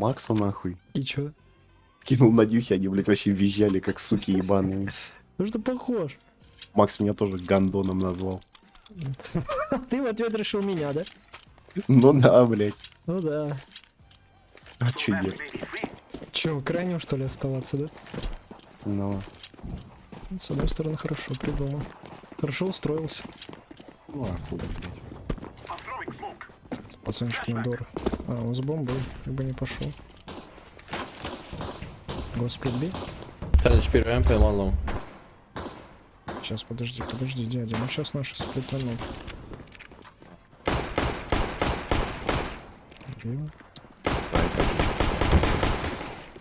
Максу нахуй. И чё? Кинул на дюхи, они, блядь, вообще визжали, как суки ебаные. Ну что похож? Макс меня тоже гандоном назвал. Ты в ответ решил меня, да? Ну да, блядь. Ну да. А чё нет? Чё, крайним что ли оставаться, да? Ну, С одной стороны, хорошо придумал. Хорошо устроился. ну а хули, блядь. Пацанчик недор. А, он с бомбой, как бы не пошел. Господи, бей. 10 HP ramp and one long. Сейчас, подожди, подожди, дядя. Ну сейчас наши сплетанут.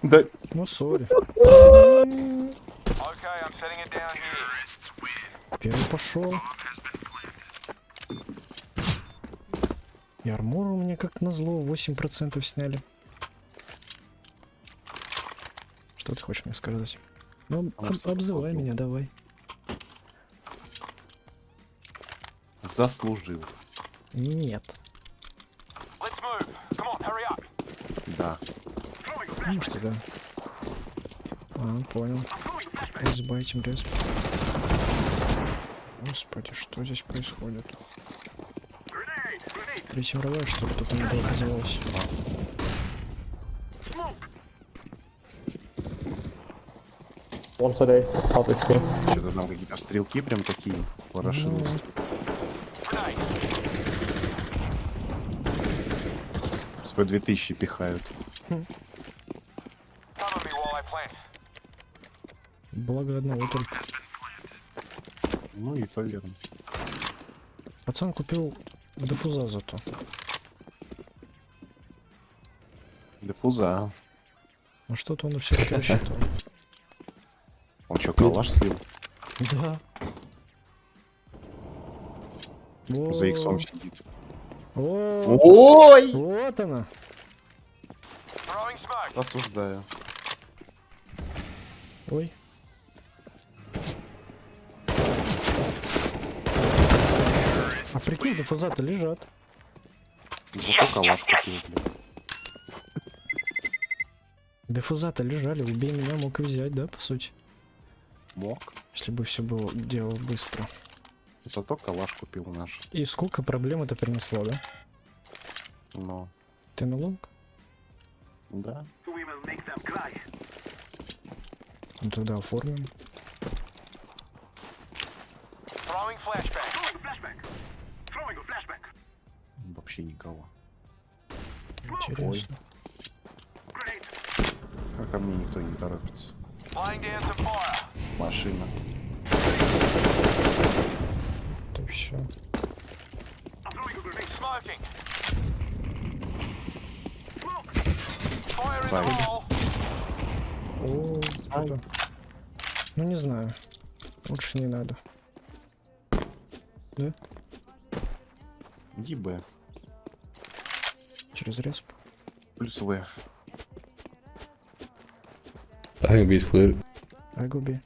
Да, Ну, сори. Первый пошел. И армор у меня как назло 8% сняли. Что ты хочешь мне сказать? Ну, об- обзывай меня, давай. заслужил. Нет. Let's move. Come on, hurry up. Да. Ну что да. А, понял. Разбайтим респ. Господи, что здесь происходит? Третья мировая, что ли, тут не было оказалось? A, half HP. Что-то там какие-то стрелки прям такие ворошились. СП 2000 пихают. Благо одного только. Ну и то верно. Пацан купил дефуза зато. Дефуза. Ну что-то он все-таки рассчитывал. Он что, калаш слил? Да. За иксом сидит. Ой! Вот она. Осуждаю. Ой. А прикинь, дефуза-то лежат. Зато калаш купил, блядь. Дефуза-то лежали, убей меня, мог и взять, да, по сути? Мог. Если бы все было делал быстро. Зато калаш купил наш. И сколько проблем это принесло, да? Но, Ты на лонг? да. Ну тогда оформим. Throwing flashbang. Вообще никого. Интересно. А ко мне никто не торопится. Машина. Это все. Hole. О, что-то. Ну не знаю. Лучше не надо. Да? Иди Б. Через респ. Плюс В. I think B is clear. I go B.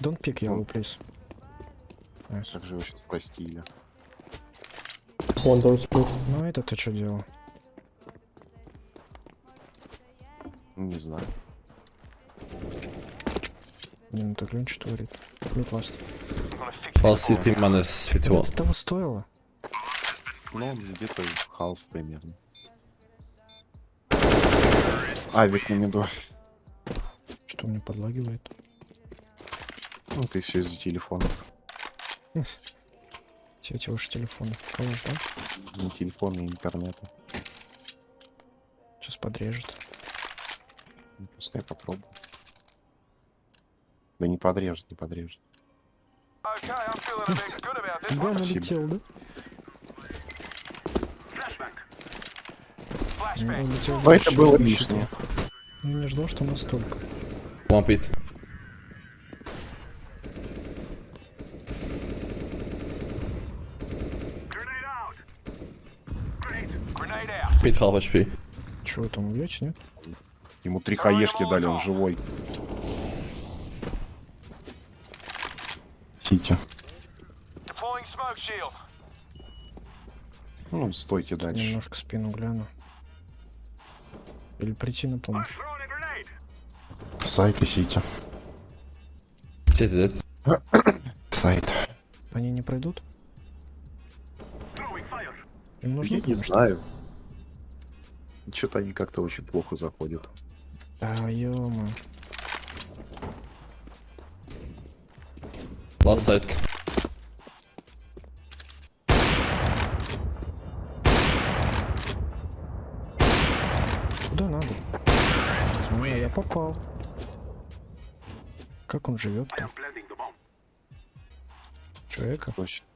Don't pick yellow, please. Nice. Как же его сейчас простили? One door split. Ну это ты что делал? Не знаю. Не, ну так Лен что творит? Мид ласт. One it. city minus Это 51. того стоило? Ну, где-то халф примерно. Авик на меду. Что мне подлагивает? Ну, ты все из-за телефона. Все эти ваши телефоны. Калаш, да? Не телефона, и интернета. Сейчас подрежет. Ну, Пускай попробует. Да не подрежет, не подрежет. Да, налетел, да? Но дальше, это было лишнее. рассчитывал. Ну, не ждал, что настолько. Out. Pit half HP. Чего там увлечь, нет? Ему три хаешки дали, он живой. Сити. Ну, стойте дальше. Немножко спину гляну. Или прийти на помощь? Сайт и сити. City dead. Сайт. Они не пройдут? Им нужно Я не помощь? знаю. Что-то они как-то очень плохо заходят. А, ё Last Куда надо? Я попал. Как он живет там? Человека? Точно.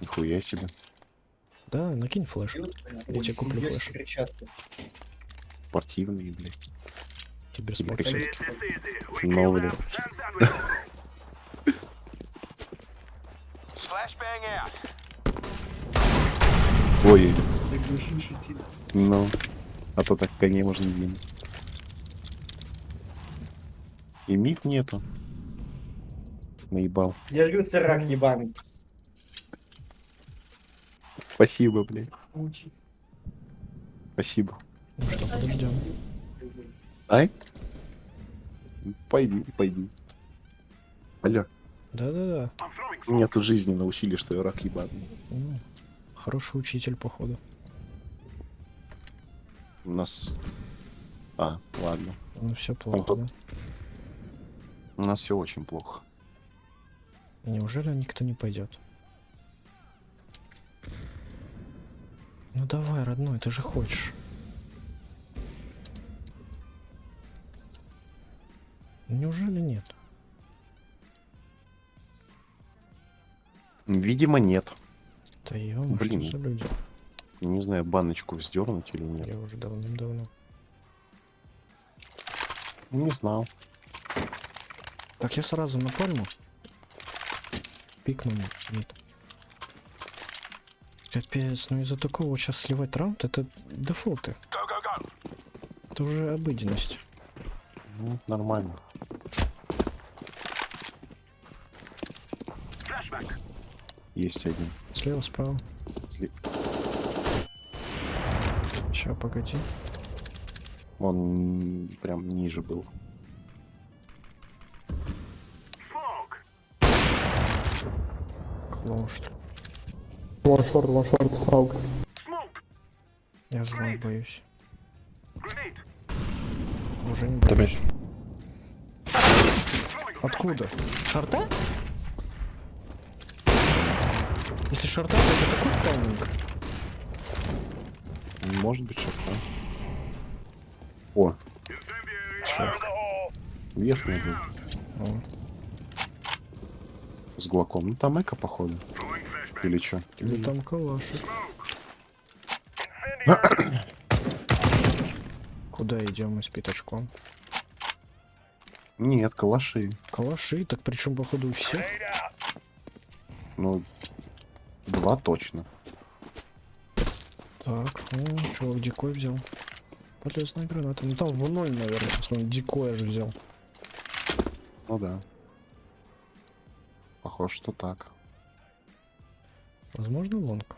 Нихуя себе. Да, накинь флеш. Я тебе куплю флеш. Спортивные, блядь. Тебе какие-то. Ну, блядь. Ой. Ну. А то так коней можно двинуть. И мид нету. Наебал. Я же говорю, ты рак ебаный. Спасибо, блядь. Спасибо. Ну что, подождем. Ай? Пойди, пойди. Алло. Да-да-да. Меня тут жизни научили, что я рак ебаный. Хороший учитель, походу. У нас... А, ладно. Ну все плохо, тут- да? У нас все очень плохо. Неужели никто не пойдет? Ну давай, родной, ты же хочешь. Неужели нет? Видимо, нет. Да ё что Блин. за люди? Я не знаю, баночку вздернуть или нет. Я уже давным-давно. Не знал. Так, я сразу на пальму. Пикну нет. Капец, ну из-за такого сейчас сливать раунд, это дефолты. Это уже обыденность. Ну, нормально. Есть один. Слева, справа. Сли- Ща, погоди. Он прям ниже был. Клоун, что ли? Short, one short, AUG. Я зла боюсь. Уже не боюсь. Откуда? Шарта? Если шарта, то это такой тайминг. Может быть, шапка. О, Чё? верхний был. О, С глоком. Ну там эко, походу. Или что? Или там калашик. Куда идем мы с пятачком? Нет, калаши. Калаши, так причем походу у всех. Ну, два точно. Так, ну, чувак дикой взял. Полезная граната. Ну там в ноль, наверное, в основном дикоя же взял. Ну да. Похоже, что так. Возможно, лонг.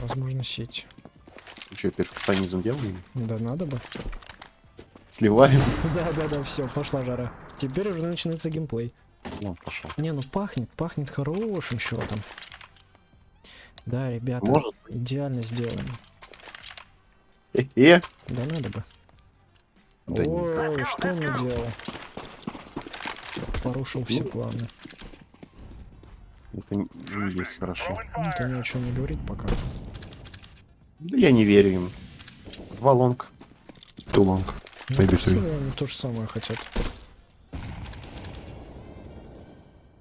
Возможно, сеть. Ну что, перфекционизм делаем? Да надо бы. Сливаем? Да, да, да, все, пошла жара. Теперь уже начинается геймплей. Ну, пошел. Не, ну пахнет, пахнет хорошим счетом. Да, ребята, Может идеально сделано. Э-э. Да надо бы. Да не. Ой, что он наделал? Порушил все Ну. планы. Это не есть хорошо. Ну, Это ни о чем не говорит пока. Да я не верю им. Два long. Two long. Ну, они то же самое хотят.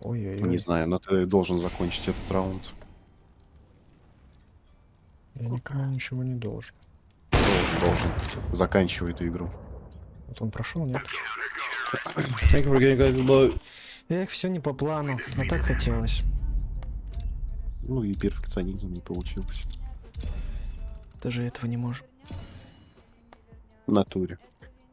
Ой-ой-ой. Не знаю, но ты должен закончить этот раунд. Я никому ничего не должен. Должен, должен. Заканчивай эту игру. Вот он прошел, нет? Эх, все не по плану, а так хотелось. Ну и перфекционизм не получился. Даже этого не можем. В натуре.